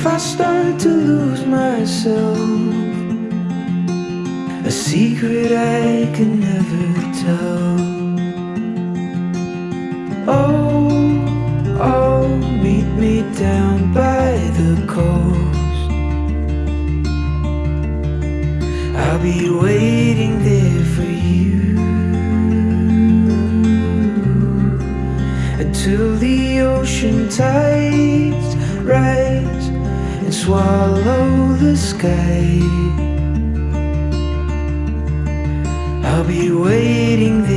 if I start to lose myself? A secret I can never tell. Oh, oh, meet me down by the coast. I'll be waiting there for you. Until the ocean tide swallow the sky. I'll be waiting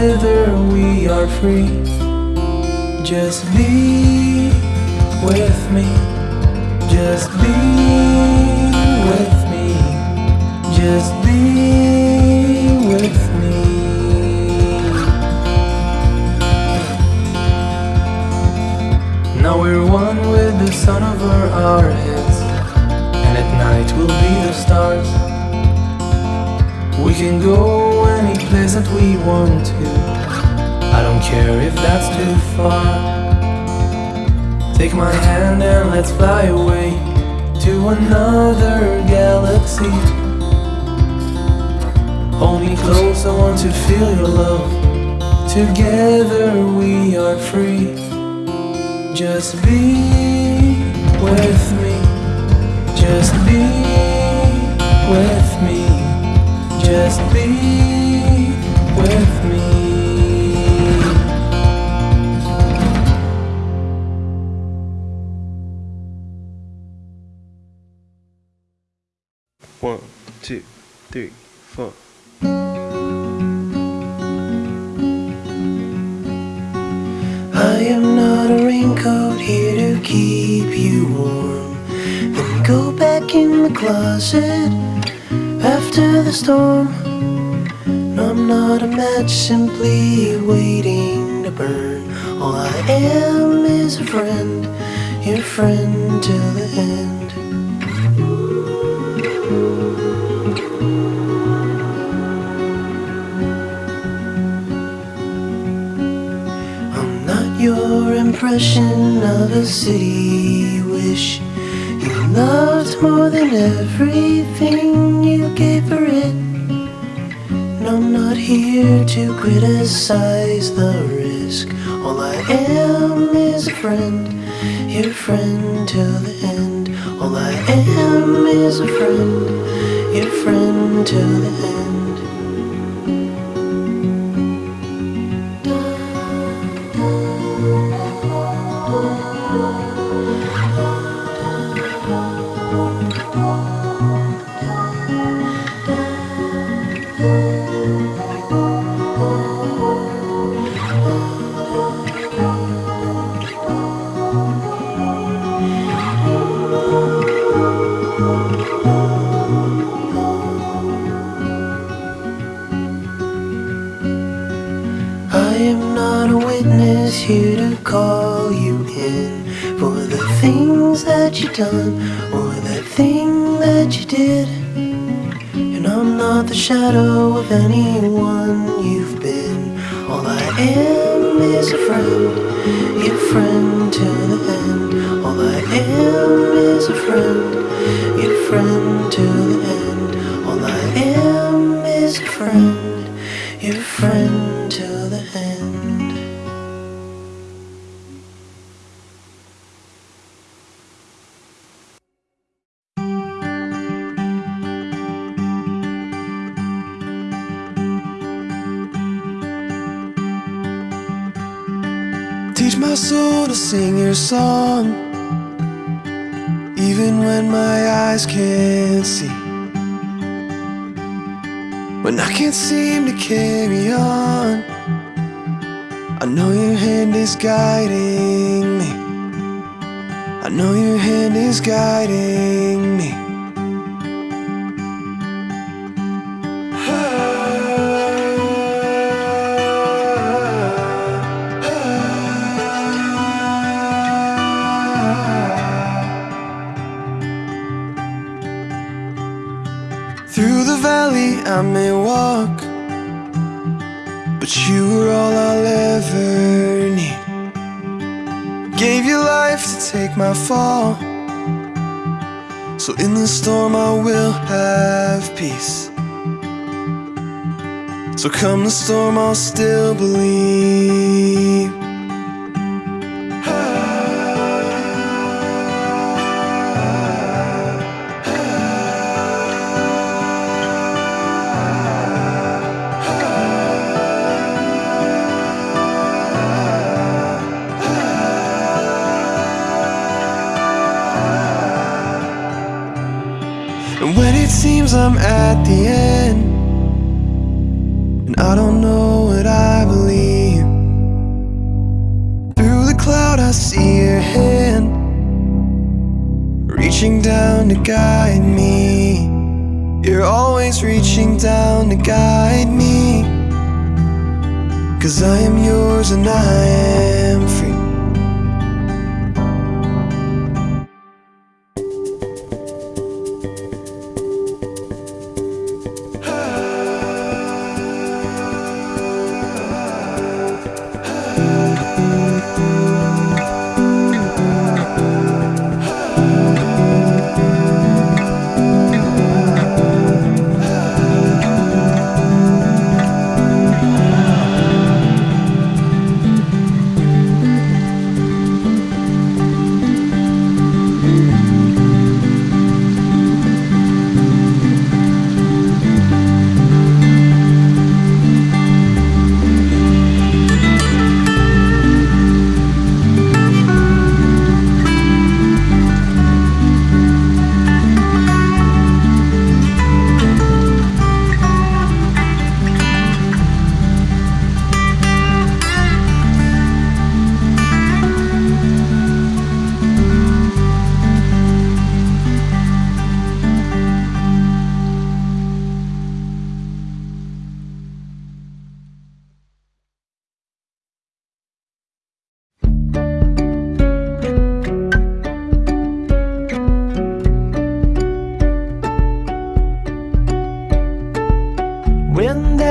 together we are free. Just be with me. Just be with me. Just be with me. Now we're one with the sun over our heads And at night we'll be the stars. We can go pleasant we want to. I don't care if that's too far. Take my hand and let's fly away To another galaxy. Hold me close, I want to feel your love. Together we are free. Just be with me. Just be with me. Just be with me. One, two, three, four. I am not a raincoat here to keep you warm. Then go back in the closet after the storm. I'm not a match simply waiting to burn. All I am is a friend, your friend till the end. I'm not your impression of a city wish. You loved more than everything you gave for it. Not here to criticize the risk. All I am is a friend, your friend till the end. All I am is a friend, your friend till the end. My soul to sing your song, even when my eyes can't see. When I can't seem to carry on, I know your hand is guiding me. I know your hand is guiding me. Take my fall, so in the storm I will have peace. So come the storm, I'll still believe.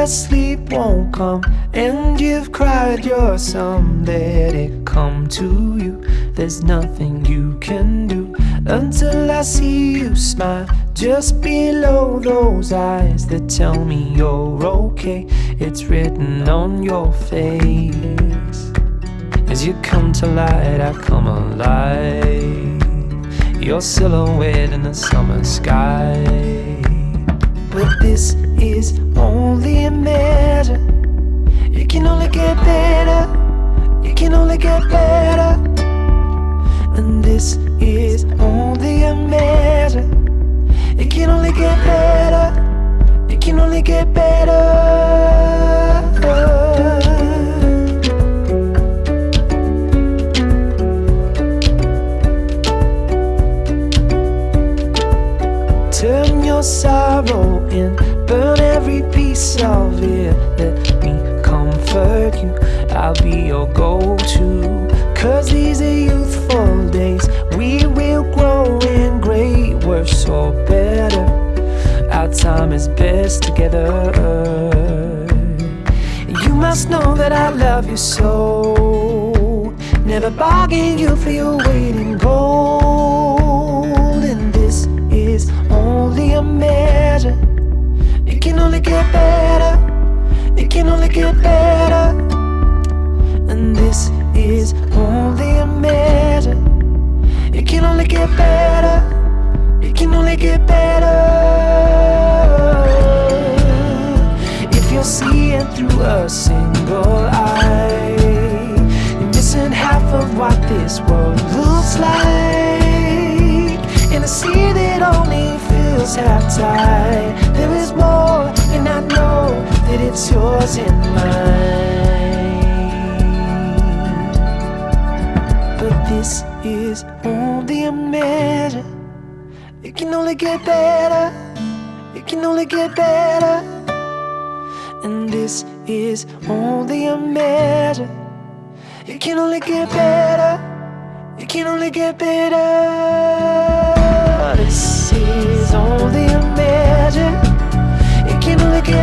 Sleep won't come and you've cried your sum, let it come to you. There's nothing you can do until I see you smile just below those eyes that tell me you're okay. It's written on your face. As you come to light, I come alive. Your silhouette in the summer sky. But this is only a measure. It can only get better. It can only get better. And this is only a measure. It can only get better. It can only get better. Turn your sorrow in, burn every piece of it. Let me comfort you. I'll be your go to. Cause these are youthful days. We will grow in great, worse or better. Our time is best together. You must know that I love you so. Never bargain you for your weight in gold. And this is only a measure. Only get better. It can only get better. And this is only a measure. It can only get better. It can only get better. If you're seeing through a single eye, you're missing half of what this world looks like. In a sea that only feels half tide, there is more, and I that it's yours and mine. But this is only a measure. It can only get better. It can only get better. And this is only a measure. It can only get better. It can only get better. This is only a measure.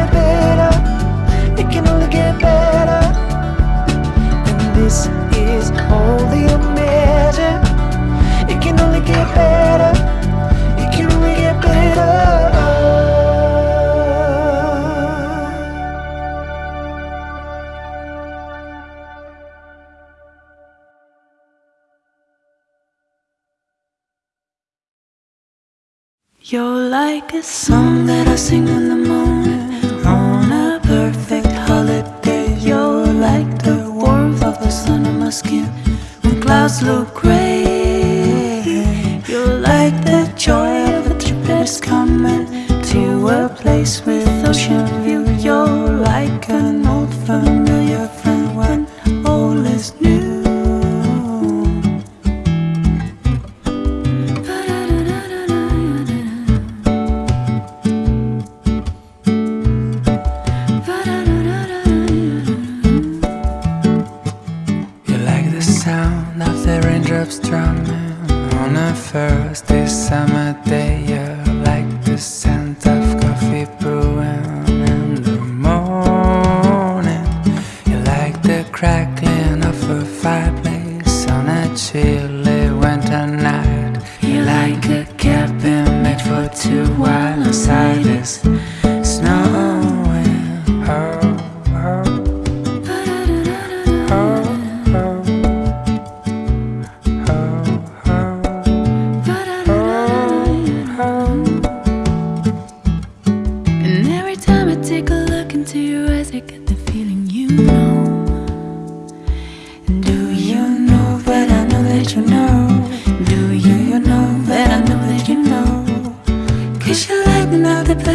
Get better. It can only get better. And this is only a measure. It can only get better. It can only get better. You're like a song that I sing in the morning my skin when clouds look gray. You're like the joy of a trip that is coming to a place with ocean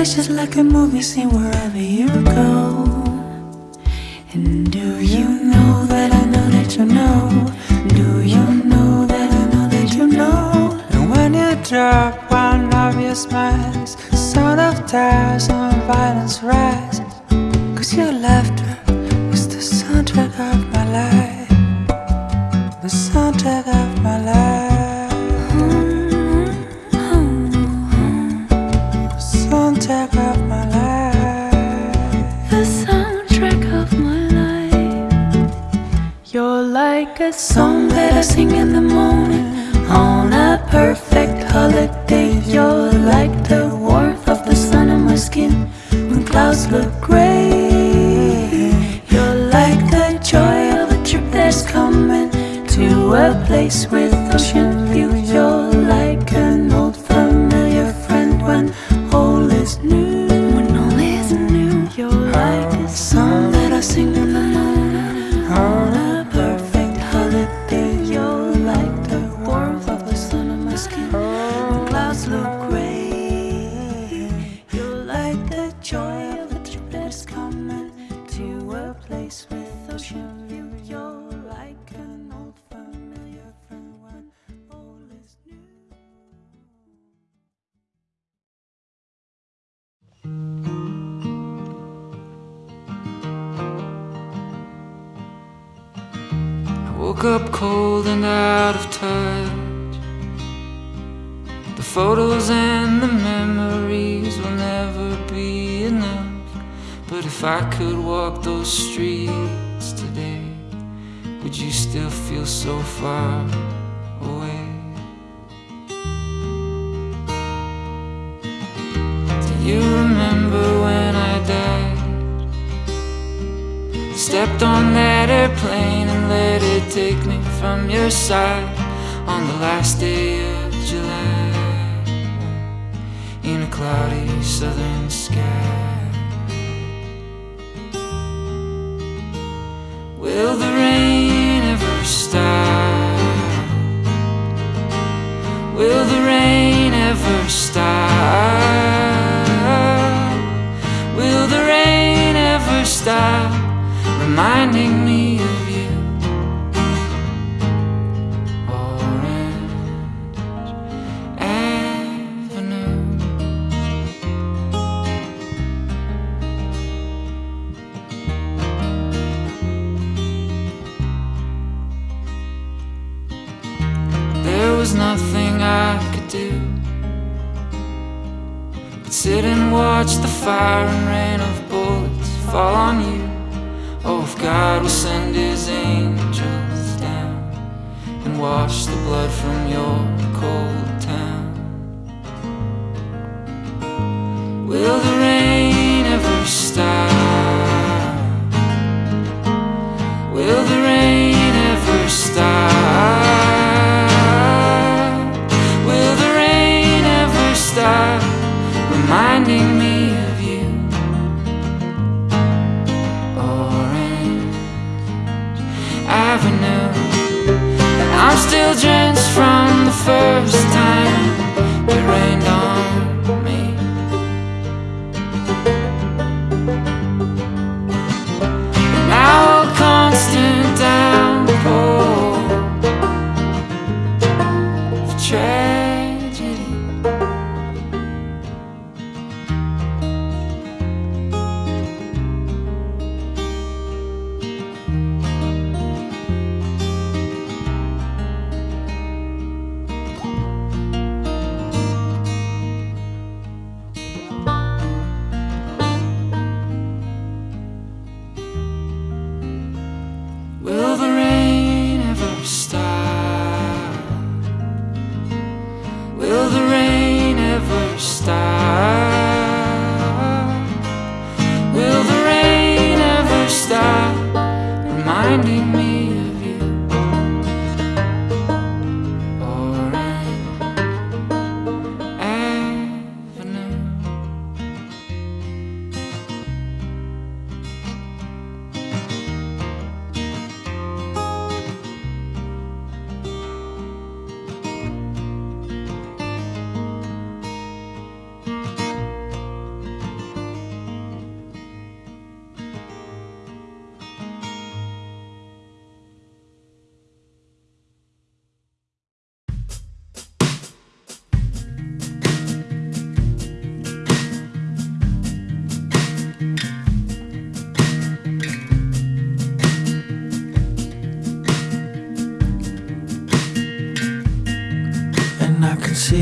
lighten up the place just like a movie scene wherever you go. And do you know that I know that you know? Do you know that I know that you know? And when you drop one of your smiles, the sound of tires and violence rise. Cause your laughter is the soundtrack of my life. The soundtrack of my life. a song that I sing in the morning On a perfect holiday You're like the warmth of the sun on my skin When clouds look gray You're like the joy of a trip that's coming To a place with ocean views. take me from your side on the last day of July in a cloudy southern sky. Will the rain ever stop? Will the rain ever stop? Will the rain ever stop reminding me do. But sit and watch the fire and rain of bullets fall on you. Oh, if God will send his angels down And wash the blood from your cold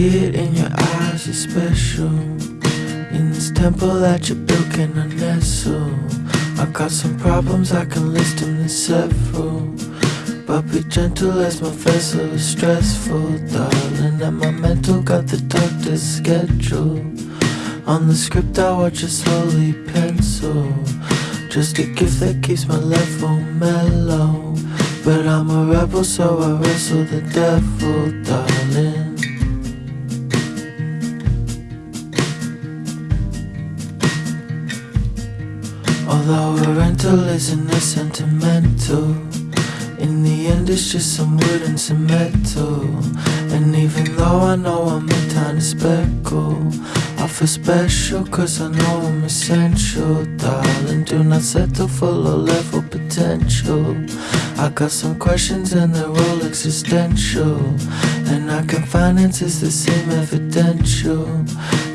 see it in your eyes, you're special. In this temple that you built, can I nestle? I got some problems, I can list them, in several. But be gentle as my vessel is stressful, darling And my mental got the doctor's schedule. On the script I watch it slowly pencil. Just a gift that keeps my level mellow. But I'm a rebel so I wrestle the devil, darling A rental isn't sentimental. In the end it's just some wood and some metal. And even though I know I'm a tiny speckle I feel special cause I know I'm essential. Darling, do not settle for low level potential. I got some questions and they're all existential. And I can finance is the same evidential.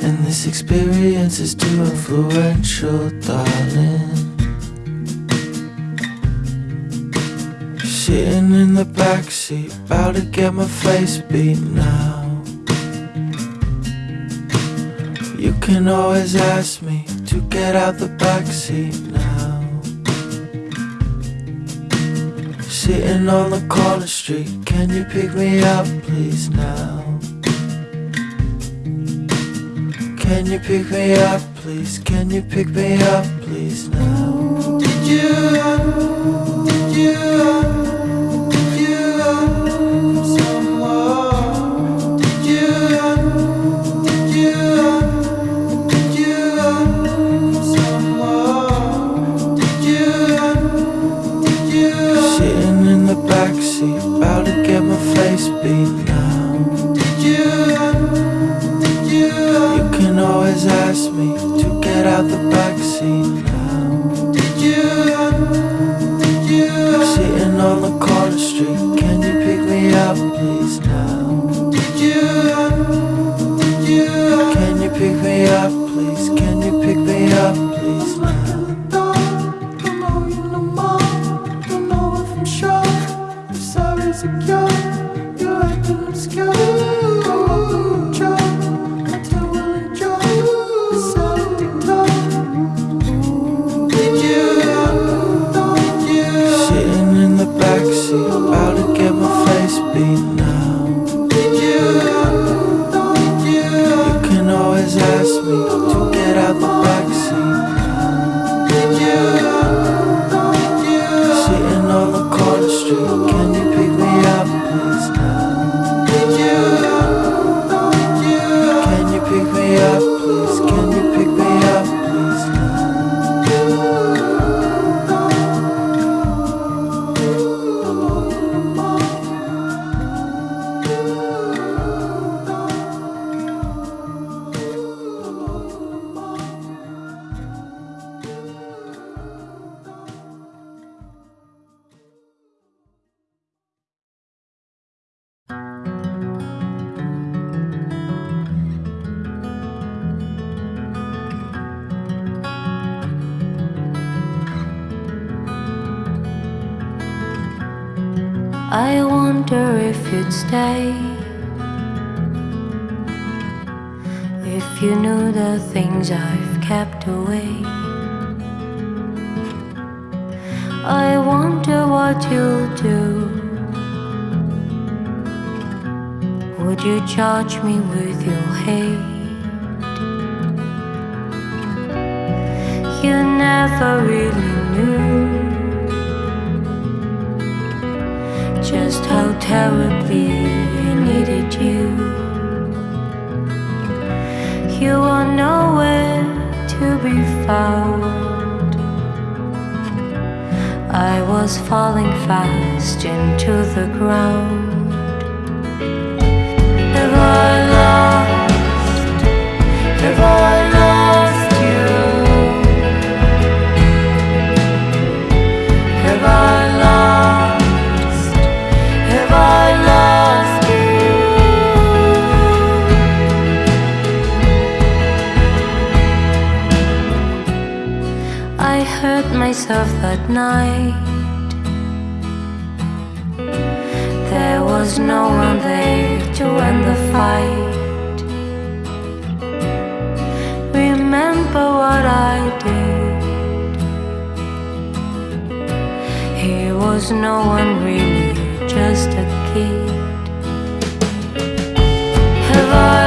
And this experience is too influential, darling Sitting in the backseat, about to get my face beat now You can always ask me to get out the backseat now Sitting on the corner street, can you pick me up please now? Can you pick me up please? Can you pick me up please now? Did you, pick me up, please? Can you pick me up, please I wonder if you'd stay. If you knew the things I've kept away. I wonder what you'll do. Would you charge me with your hate? You never really knew how terribly I needed you. You are nowhere to be found. I was falling fast into the ground. Myself that night. There was no one there to end the fight. Remember what I did. He was no one really just a kid. Have I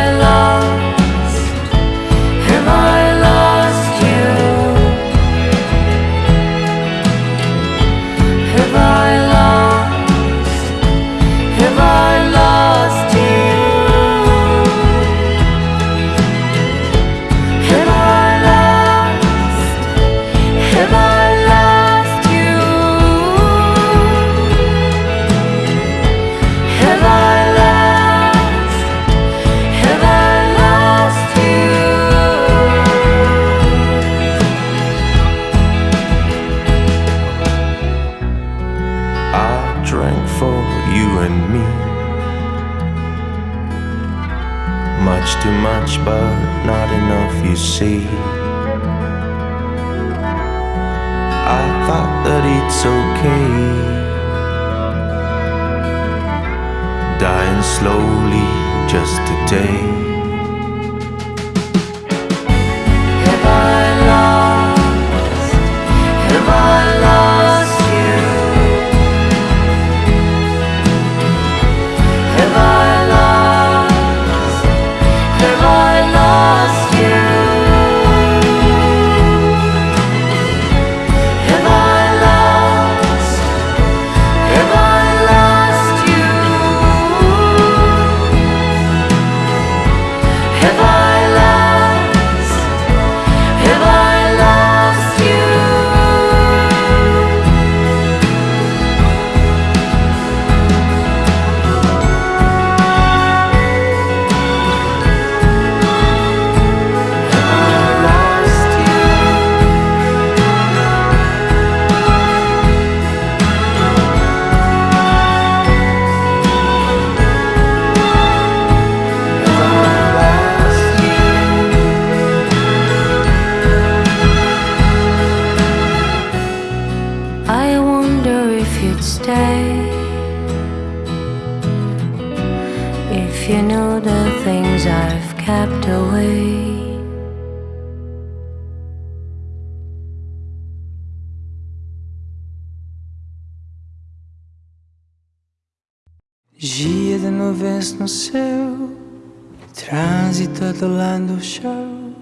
trânsito adolando o chão,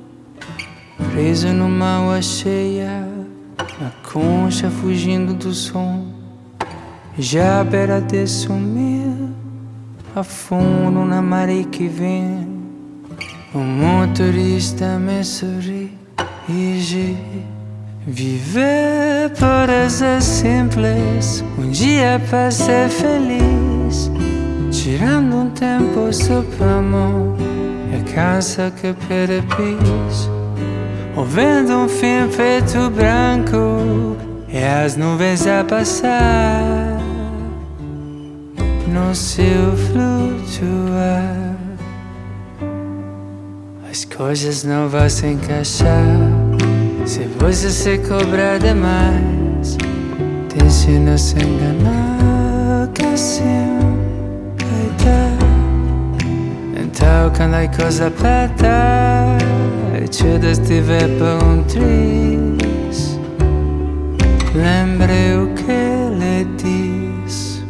preso numa água cheia, na concha fugindo do som, já à beira de sumir, afundo na maré que vem, o motorista me sorri e diz, Viver parece simples, um dia para ser feliz. Tirando um tempo só para amor, é a casa que perepis. Ouvindo um fim preto branco, é as nuvens a passar no seu flutuar. As coisas não vão se encaixar se você se cobrar demais. Deixe não se enganar, que assim talcandai a peta Ce da stive pe un tris. Lembreu che le dis.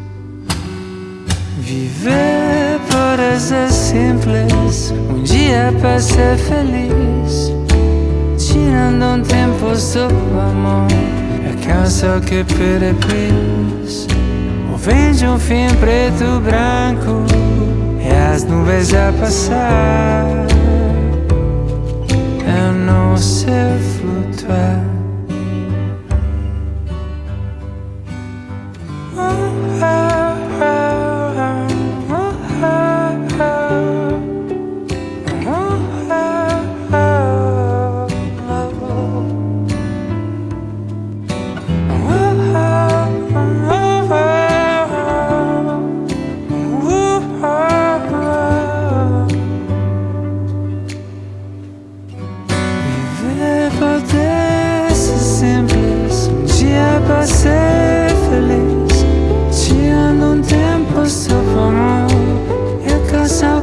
Viver horas é simples Um dia para ser feliz Tirando um tempo sob a mão É cansa que perepis Ou vende um fim preto branco as nuvens a passar. Eu não sei flutuar.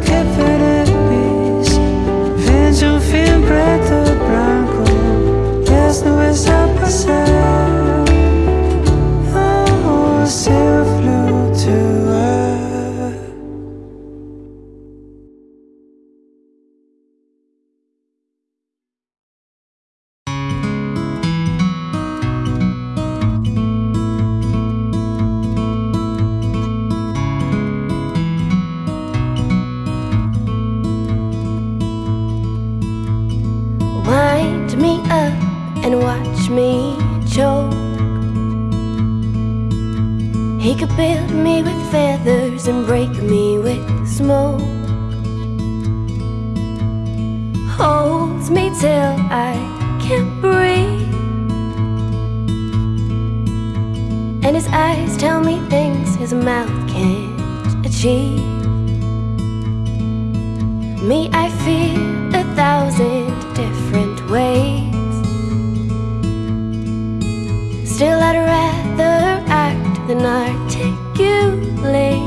okay for Still I'd rather act than articulate.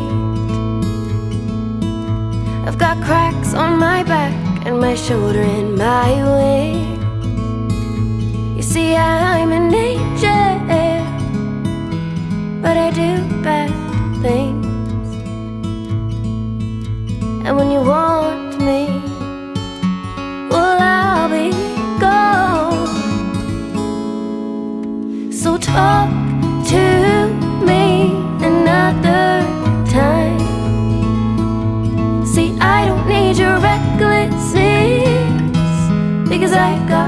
I've got cracks on my back and my shoulder and my wing You see I'm an angel But I do bad things. And when you want up to me another time. See, I don't need your recklessness Because I've got